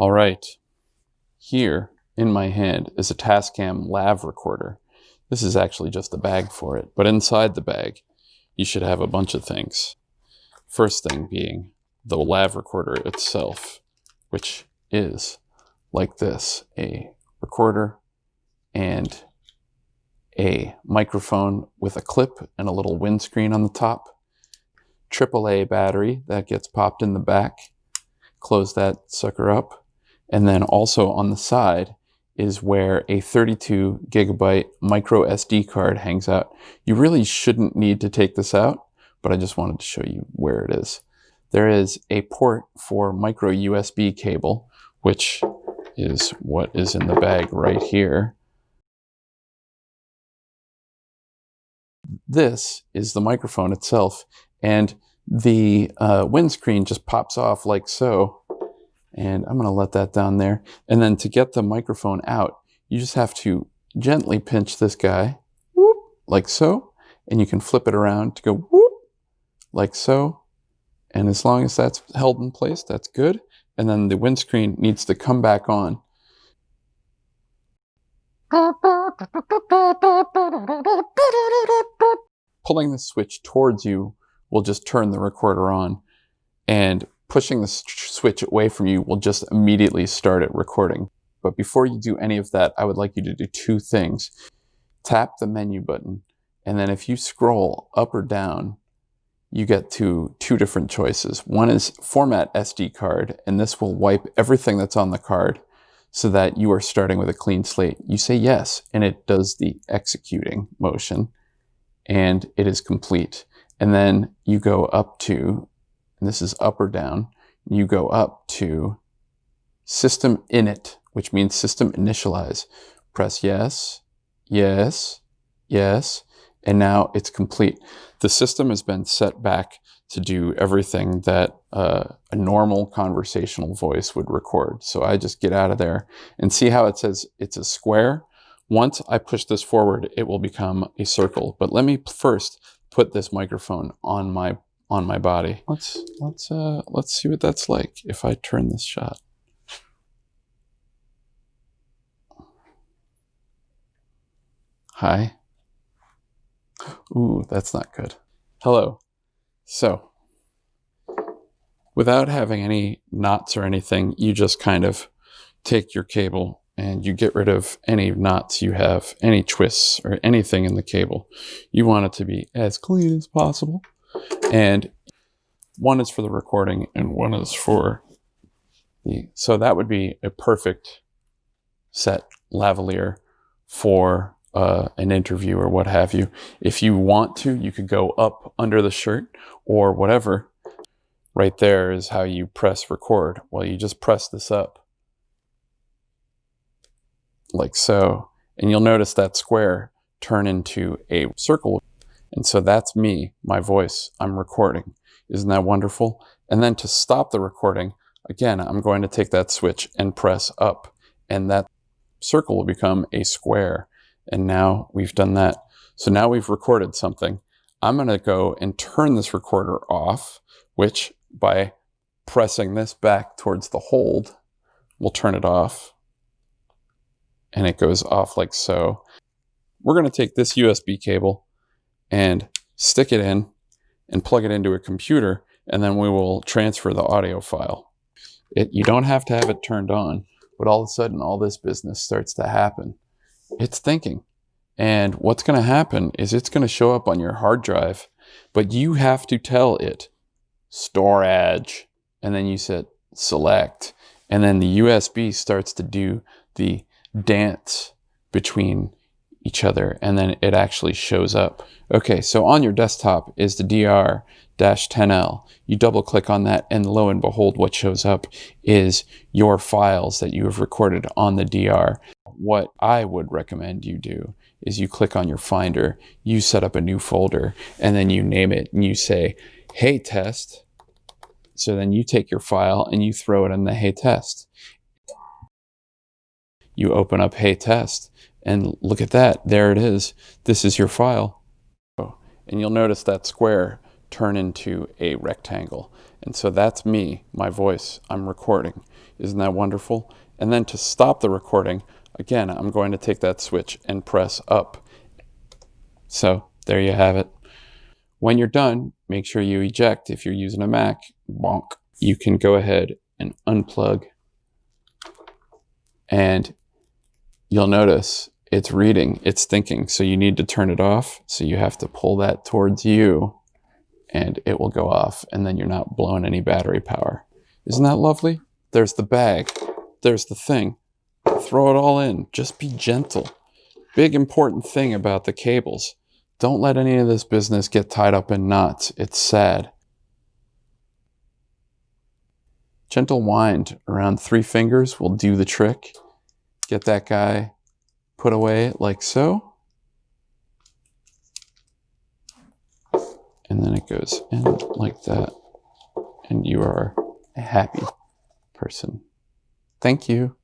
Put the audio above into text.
All right, here in my hand is a Tascam lav recorder. This is actually just the bag for it, but inside the bag, you should have a bunch of things. First thing being the lav recorder itself, which is like this, a recorder and a microphone with a clip and a little windscreen on the top, AAA battery that gets popped in the back, close that sucker up, and then also on the side is where a 32 gigabyte micro SD card hangs out. You really shouldn't need to take this out, but I just wanted to show you where it is. There is a port for micro USB cable, which is what is in the bag right here. This is the microphone itself, and the uh, windscreen just pops off like so. And I'm going to let that down there. And then to get the microphone out, you just have to gently pinch this guy, whoop, like so. And you can flip it around to go whoop, like so. And as long as that's held in place, that's good. And then the windscreen needs to come back on. Pulling the switch towards you will just turn the recorder on. And pushing the switch away from you will just immediately start it recording. But before you do any of that, I would like you to do two things. Tap the menu button, and then if you scroll up or down, you get to two different choices. One is format SD card, and this will wipe everything that's on the card so that you are starting with a clean slate. You say yes, and it does the executing motion, and it is complete. And then you go up to, and this is up or down, you go up to system init, which means system initialize. Press yes, yes, yes, and now it's complete. The system has been set back to do everything that uh, a normal conversational voice would record. So I just get out of there and see how it says it's a square. Once I push this forward, it will become a circle. But let me first put this microphone on my on my body. Let's let's uh, let's see what that's like if I turn this shot. Hi. Ooh, that's not good. Hello. So, without having any knots or anything, you just kind of take your cable and you get rid of any knots you have, any twists or anything in the cable. You want it to be as clean as possible. And one is for the recording and one is for the, so that would be a perfect set lavalier for uh, an interview or what have you. If you want to, you could go up under the shirt or whatever. Right there is how you press record. Well, you just press this up like so. And you'll notice that square turn into a circle. And so that's me, my voice, I'm recording. Isn't that wonderful? And then to stop the recording, again, I'm going to take that switch and press up and that circle will become a square. And now we've done that. So now we've recorded something. I'm going to go and turn this recorder off, which by pressing this back towards the hold, we'll turn it off. And it goes off like so. We're going to take this USB cable and stick it in and plug it into a computer, and then we will transfer the audio file. It, you don't have to have it turned on, but all of a sudden all this business starts to happen it's thinking. And what's going to happen is it's going to show up on your hard drive, but you have to tell it storage. And then you said select. And then the USB starts to do the dance between each other. And then it actually shows up. Okay, so on your desktop is the DR-10L. You double click on that and lo and behold, what shows up is your files that you have recorded on the DR what I would recommend you do is you click on your finder, you set up a new folder, and then you name it and you say, hey test. So then you take your file and you throw it in the hey test. You open up hey test and look at that. There it is. This is your file. And you'll notice that square turn into a rectangle. And so that's me, my voice. I'm recording. Isn't that wonderful? And then to stop the recording, again, I'm going to take that switch and press up. So there you have it. When you're done, make sure you eject. If you're using a Mac, bonk, you can go ahead and unplug. And you'll notice it's reading, it's thinking. So you need to turn it off. So you have to pull that towards you and it will go off and then you're not blowing any battery power. Isn't that lovely? There's the bag. There's the thing. Throw it all in. Just be gentle. Big important thing about the cables. Don't let any of this business get tied up in knots. It's sad. Gentle wind around three fingers will do the trick. Get that guy put away like so. And then it goes in like that. And you are a happy person. Thank you.